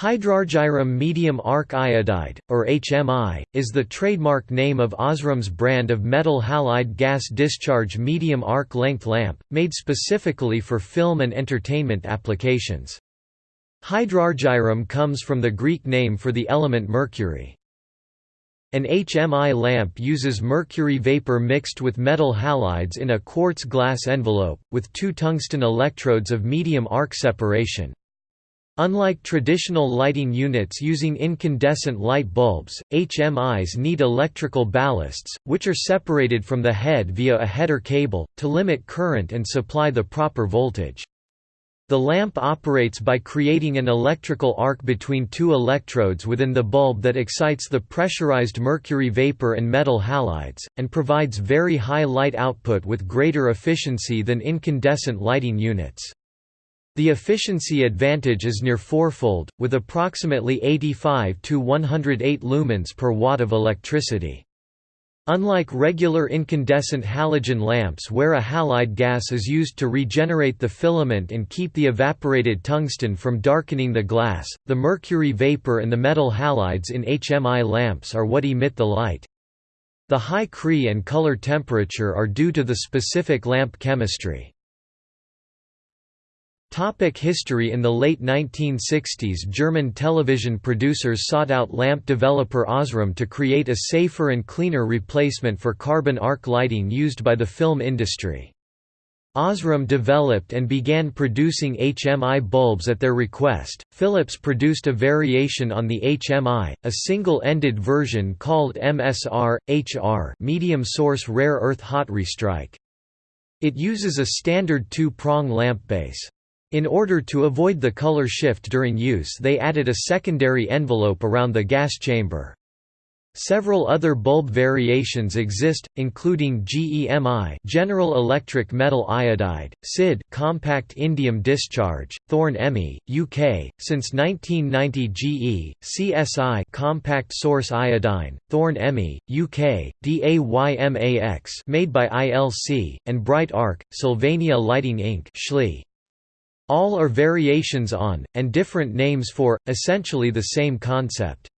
Hydrargyrum medium arc iodide, or HMI, is the trademark name of Osram's brand of metal halide gas discharge medium arc length lamp, made specifically for film and entertainment applications. Hydrargyrum comes from the Greek name for the element mercury. An HMI lamp uses mercury vapor mixed with metal halides in a quartz glass envelope, with two tungsten electrodes of medium arc separation. Unlike traditional lighting units using incandescent light bulbs, HMIs need electrical ballasts, which are separated from the head via a header cable, to limit current and supply the proper voltage. The lamp operates by creating an electrical arc between two electrodes within the bulb that excites the pressurized mercury vapor and metal halides, and provides very high light output with greater efficiency than incandescent lighting units. The efficiency advantage is near fourfold, with approximately 85 to 108 lumens per watt of electricity. Unlike regular incandescent halogen lamps where a halide gas is used to regenerate the filament and keep the evaporated tungsten from darkening the glass, the mercury vapor and the metal halides in HMI lamps are what emit the light. The high CRI and color temperature are due to the specific lamp chemistry. Topic history In the late 1960s German television producers sought out lamp developer Osram to create a safer and cleaner replacement for carbon arc lighting used by the film industry. Osram developed and began producing HMI bulbs at their request. Philips produced a variation on the HMI, a single-ended version called MSR HR, medium source rare earth hot restrike. It uses a standard two-prong lamp base. In order to avoid the color shift during use they added a secondary envelope around the gas chamber. Several other bulb variations exist, including GEMI General Electric Metal Iodide, CID Compact Indium Discharge, Thorn EMI, UK, since 1990 GE, CSI Compact Source Iodine, Thorn EMI, UK, DAYMAX made by ILC, and Bright Arc, Sylvania Lighting Inc. Schlee. All are variations on, and different names for, essentially the same concept.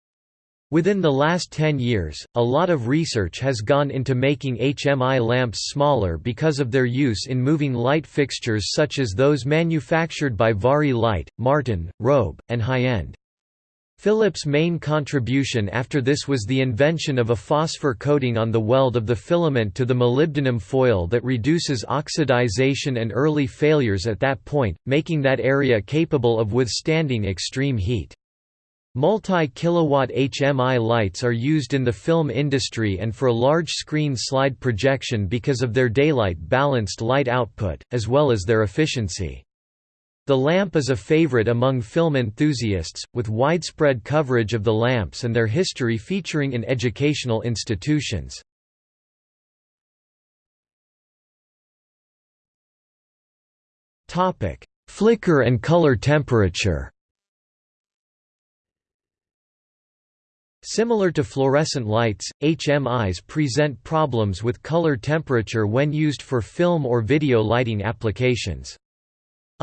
Within the last 10 years, a lot of research has gone into making HMI lamps smaller because of their use in moving light fixtures such as those manufactured by Vari-Lite, Martin, Robe, and High-End. Philips' main contribution after this was the invention of a phosphor coating on the weld of the filament to the molybdenum foil that reduces oxidization and early failures at that point, making that area capable of withstanding extreme heat. Multi-kilowatt HMI lights are used in the film industry and for large-screen slide projection because of their daylight-balanced light output, as well as their efficiency. The lamp is a favorite among film enthusiasts, with widespread coverage of the lamps and their history featuring in educational institutions. Flicker and color temperature Similar to fluorescent lights, HMIs present problems with color temperature when used for film or video lighting applications.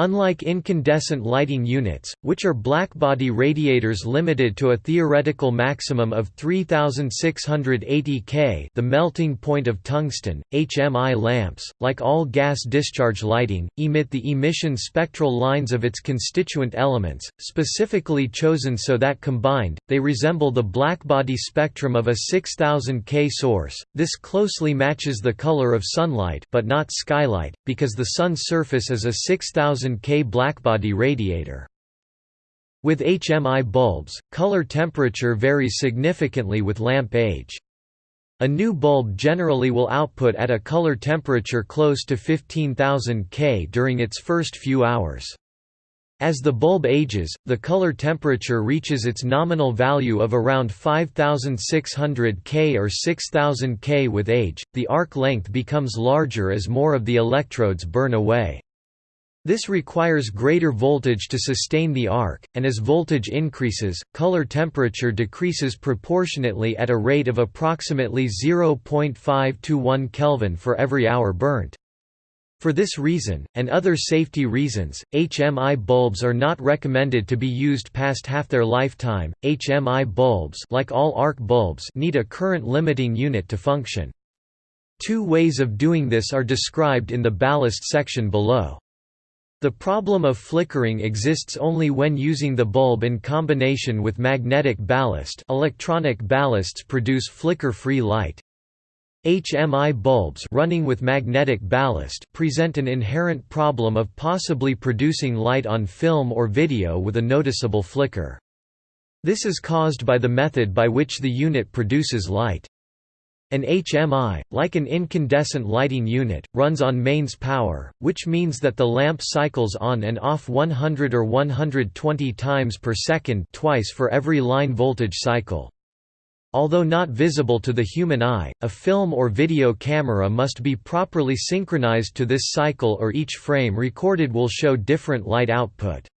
Unlike incandescent lighting units, which are blackbody radiators limited to a theoretical maximum of 3680 K the melting point of tungsten, HMI lamps, like all gas discharge lighting, emit the emission spectral lines of its constituent elements, specifically chosen so that combined, they resemble the blackbody spectrum of a 6000 K source. This closely matches the color of sunlight but not skylight, because the sun's surface is a 6000 K blackbody radiator. With HMI bulbs, color temperature varies significantly with lamp age. A new bulb generally will output at a color temperature close to 15,000 K during its first few hours. As the bulb ages, the color temperature reaches its nominal value of around 5600 K or 6000 K with age. The arc length becomes larger as more of the electrodes burn away. This requires greater voltage to sustain the arc, and as voltage increases, color temperature decreases proportionately at a rate of approximately 0.5 to 1 Kelvin for every hour burnt. For this reason, and other safety reasons, HMI bulbs are not recommended to be used past half their lifetime. HMI bulbs, like all arc bulbs, need a current limiting unit to function. Two ways of doing this are described in the ballast section below. The problem of flickering exists only when using the bulb in combination with magnetic ballast electronic ballasts produce flicker-free light. HMI bulbs running with magnetic ballast present an inherent problem of possibly producing light on film or video with a noticeable flicker. This is caused by the method by which the unit produces light. An HMI, like an incandescent lighting unit, runs on mains power, which means that the lamp cycles on and off 100 or 120 times per second twice for every line voltage cycle. Although not visible to the human eye, a film or video camera must be properly synchronized to this cycle or each frame recorded will show different light output.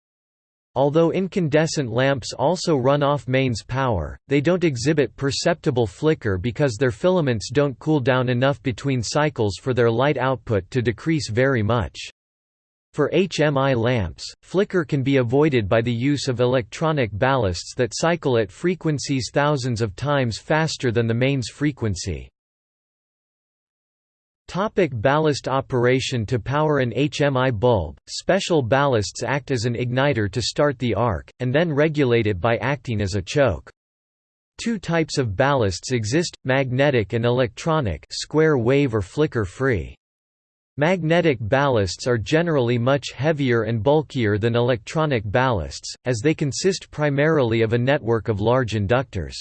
Although incandescent lamps also run off mains power, they don't exhibit perceptible flicker because their filaments don't cool down enough between cycles for their light output to decrease very much. For HMI lamps, flicker can be avoided by the use of electronic ballasts that cycle at frequencies thousands of times faster than the mains frequency. Topic ballast operation To power an HMI bulb, special ballasts act as an igniter to start the arc, and then regulate it by acting as a choke. Two types of ballasts exist, magnetic and electronic square wave or flicker-free. Magnetic ballasts are generally much heavier and bulkier than electronic ballasts, as they consist primarily of a network of large inductors.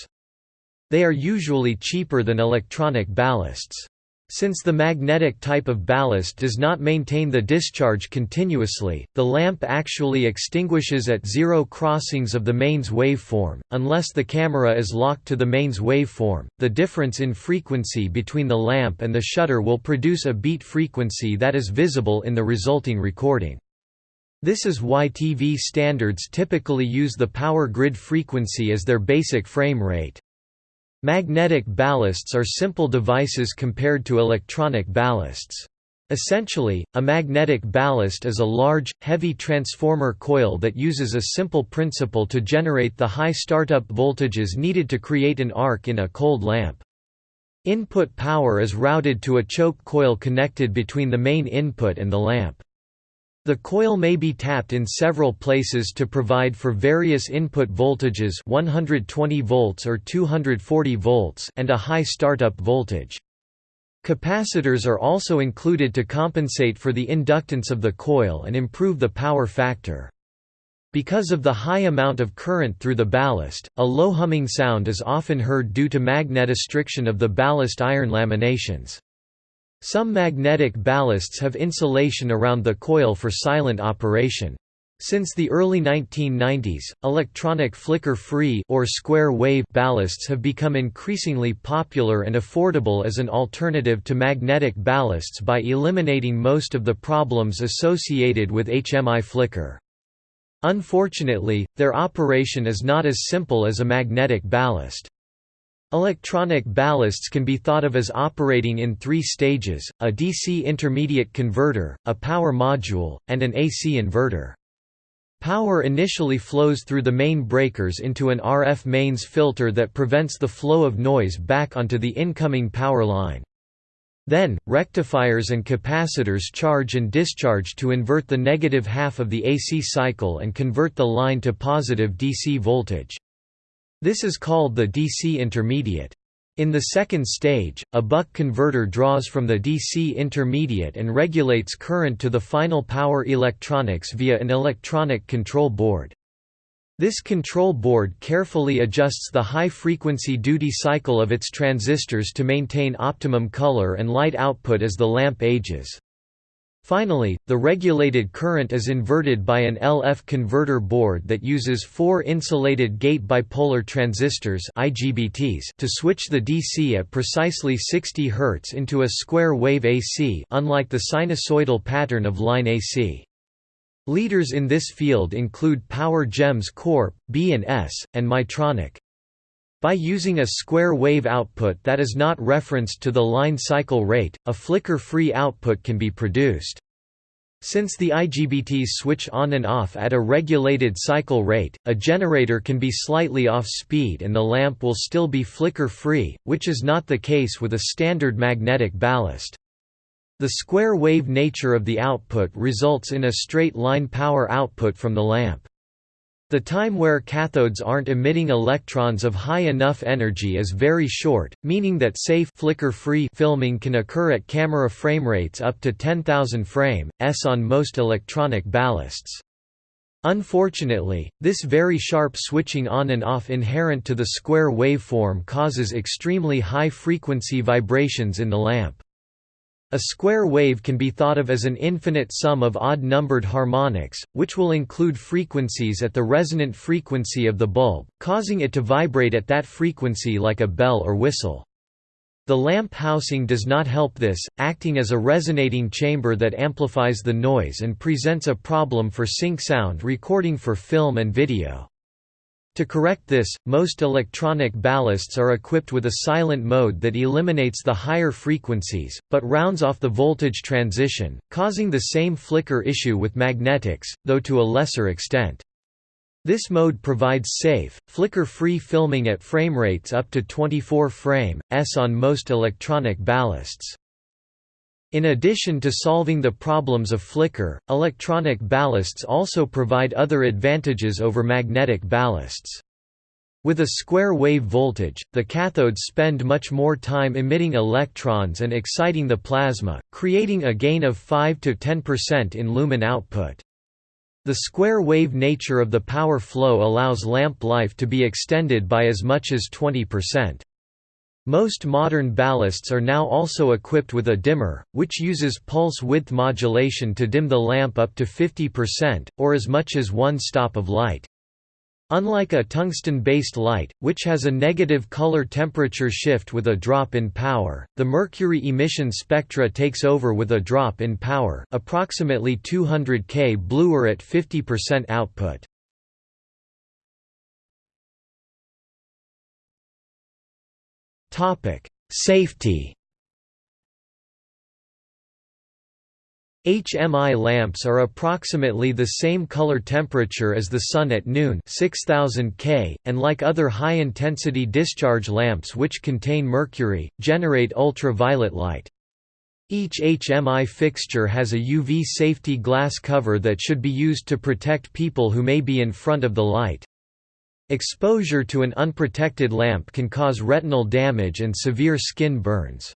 They are usually cheaper than electronic ballasts. Since the magnetic type of ballast does not maintain the discharge continuously, the lamp actually extinguishes at zero crossings of the mains waveform, unless the camera is locked to the mains waveform. The difference in frequency between the lamp and the shutter will produce a beat frequency that is visible in the resulting recording. This is why TV standards typically use the power grid frequency as their basic frame rate. Magnetic ballasts are simple devices compared to electronic ballasts. Essentially, a magnetic ballast is a large, heavy transformer coil that uses a simple principle to generate the high startup voltages needed to create an arc in a cold lamp. Input power is routed to a choke coil connected between the main input and the lamp. The coil may be tapped in several places to provide for various input voltages 120 volts or 240 volts and a high startup voltage. Capacitors are also included to compensate for the inductance of the coil and improve the power factor. Because of the high amount of current through the ballast, a low humming sound is often heard due to magnetostriction of the ballast iron laminations. Some magnetic ballasts have insulation around the coil for silent operation. Since the early 1990s, electronic flicker-free or square-wave ballasts have become increasingly popular and affordable as an alternative to magnetic ballasts by eliminating most of the problems associated with HMI flicker. Unfortunately, their operation is not as simple as a magnetic ballast. Electronic ballasts can be thought of as operating in three stages, a DC intermediate converter, a power module, and an AC inverter. Power initially flows through the main breakers into an RF mains filter that prevents the flow of noise back onto the incoming power line. Then, rectifiers and capacitors charge and discharge to invert the negative half of the AC cycle and convert the line to positive DC voltage. This is called the DC intermediate. In the second stage, a buck converter draws from the DC intermediate and regulates current to the final power electronics via an electronic control board. This control board carefully adjusts the high-frequency duty cycle of its transistors to maintain optimum color and light output as the lamp ages. Finally, the regulated current is inverted by an LF converter board that uses four insulated gate bipolar transistors IGBTs to switch the DC at precisely 60 Hz into a square wave AC unlike the sinusoidal pattern of line AC. Leaders in this field include Power Gems Corp, B&S, and Mytronic. By using a square wave output that is not referenced to the line cycle rate, a flicker-free output can be produced. Since the IGBTs switch on and off at a regulated cycle rate, a generator can be slightly off speed and the lamp will still be flicker-free, which is not the case with a standard magnetic ballast. The square-wave nature of the output results in a straight-line power output from the lamp. The time where cathodes aren't emitting electrons of high enough energy is very short, meaning that safe flicker-free filming can occur at camera frame rates up to 10,000 frame s on most electronic ballasts. Unfortunately, this very sharp switching on and off inherent to the square waveform causes extremely high frequency vibrations in the lamp. A square wave can be thought of as an infinite sum of odd-numbered harmonics, which will include frequencies at the resonant frequency of the bulb, causing it to vibrate at that frequency like a bell or whistle. The lamp housing does not help this, acting as a resonating chamber that amplifies the noise and presents a problem for sync sound recording for film and video. To correct this, most electronic ballasts are equipped with a silent mode that eliminates the higher frequencies, but rounds off the voltage transition, causing the same flicker issue with magnetics, though to a lesser extent. This mode provides safe, flicker-free filming at frame rates up to 24 frame s on most electronic ballasts. In addition to solving the problems of flicker, electronic ballasts also provide other advantages over magnetic ballasts. With a square wave voltage, the cathodes spend much more time emitting electrons and exciting the plasma, creating a gain of 5–10% in lumen output. The square wave nature of the power flow allows lamp life to be extended by as much as 20%. Most modern ballasts are now also equipped with a dimmer, which uses pulse width modulation to dim the lamp up to 50%, or as much as one stop of light. Unlike a tungsten-based light, which has a negative color temperature shift with a drop in power, the mercury emission spectra takes over with a drop in power approximately 200 K bluer at 50% output. Topic: Safety. HMI lamps are approximately the same color temperature as the sun at noon 6000 K, and like other high-intensity discharge lamps which contain mercury, generate ultraviolet light. Each HMI fixture has a UV safety glass cover that should be used to protect people who may be in front of the light. Exposure to an unprotected lamp can cause retinal damage and severe skin burns.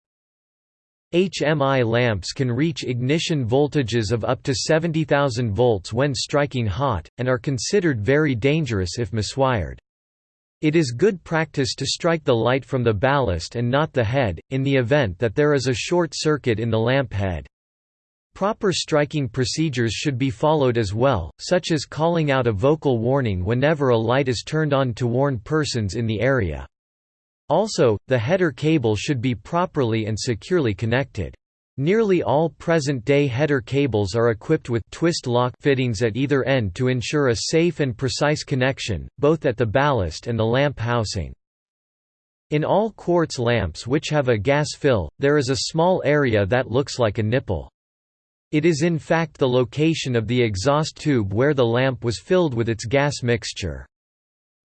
HMI lamps can reach ignition voltages of up to 70,000 volts when striking hot, and are considered very dangerous if miswired. It is good practice to strike the light from the ballast and not the head, in the event that there is a short circuit in the lamp head. Proper striking procedures should be followed as well, such as calling out a vocal warning whenever a light is turned on to warn persons in the area. Also, the header cable should be properly and securely connected. Nearly all present-day header cables are equipped with twist lock fittings at either end to ensure a safe and precise connection, both at the ballast and the lamp housing. In all quartz lamps which have a gas fill, there is a small area that looks like a nipple. It is in fact the location of the exhaust tube where the lamp was filled with its gas mixture.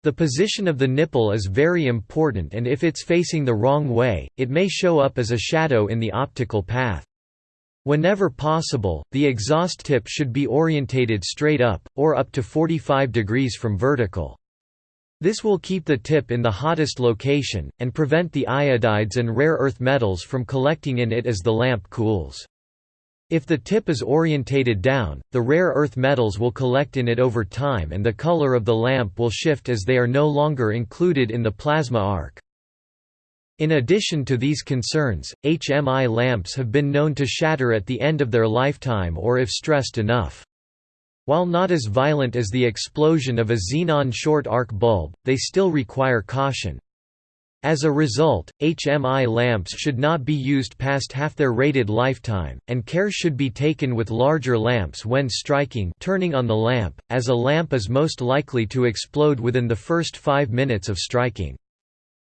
The position of the nipple is very important and if it's facing the wrong way, it may show up as a shadow in the optical path. Whenever possible, the exhaust tip should be orientated straight up, or up to 45 degrees from vertical. This will keep the tip in the hottest location, and prevent the iodides and rare earth metals from collecting in it as the lamp cools. If the tip is orientated down, the rare earth metals will collect in it over time and the color of the lamp will shift as they are no longer included in the plasma arc. In addition to these concerns, HMI lamps have been known to shatter at the end of their lifetime or if stressed enough. While not as violent as the explosion of a xenon short arc bulb, they still require caution. As a result, HMI lamps should not be used past half their rated lifetime, and care should be taken with larger lamps when striking turning on the lamp, as a lamp is most likely to explode within the first five minutes of striking.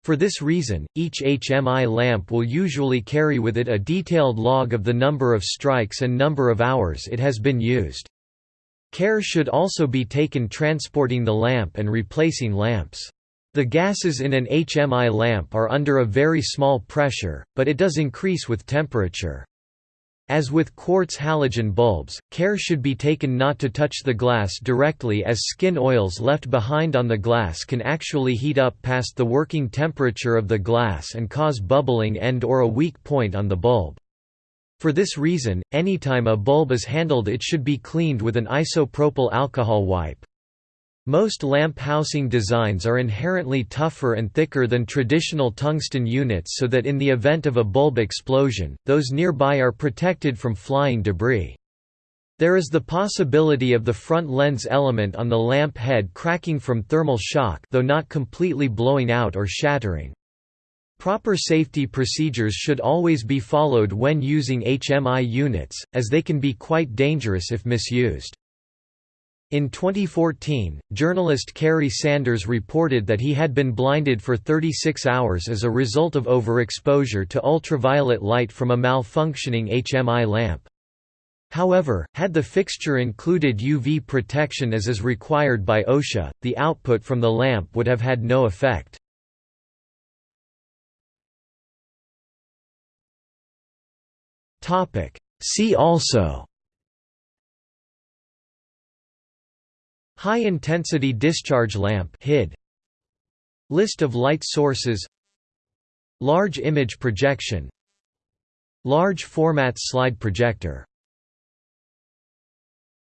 For this reason, each HMI lamp will usually carry with it a detailed log of the number of strikes and number of hours it has been used. Care should also be taken transporting the lamp and replacing lamps. The gases in an HMI lamp are under a very small pressure, but it does increase with temperature. As with quartz halogen bulbs, care should be taken not to touch the glass directly as skin oils left behind on the glass can actually heat up past the working temperature of the glass and cause bubbling and or a weak point on the bulb. For this reason, anytime a bulb is handled it should be cleaned with an isopropyl alcohol wipe. Most lamp housing designs are inherently tougher and thicker than traditional tungsten units so that in the event of a bulb explosion, those nearby are protected from flying debris. There is the possibility of the front lens element on the lamp head cracking from thermal shock though not completely blowing out or shattering. Proper safety procedures should always be followed when using HMI units, as they can be quite dangerous if misused. In 2014, journalist Kerry Sanders reported that he had been blinded for 36 hours as a result of overexposure to ultraviolet light from a malfunctioning HMI lamp. However, had the fixture included UV protection as is required by OSHA, the output from the lamp would have had no effect. See also High-intensity discharge lamp HID. List of light sources Large image projection Large format slide projector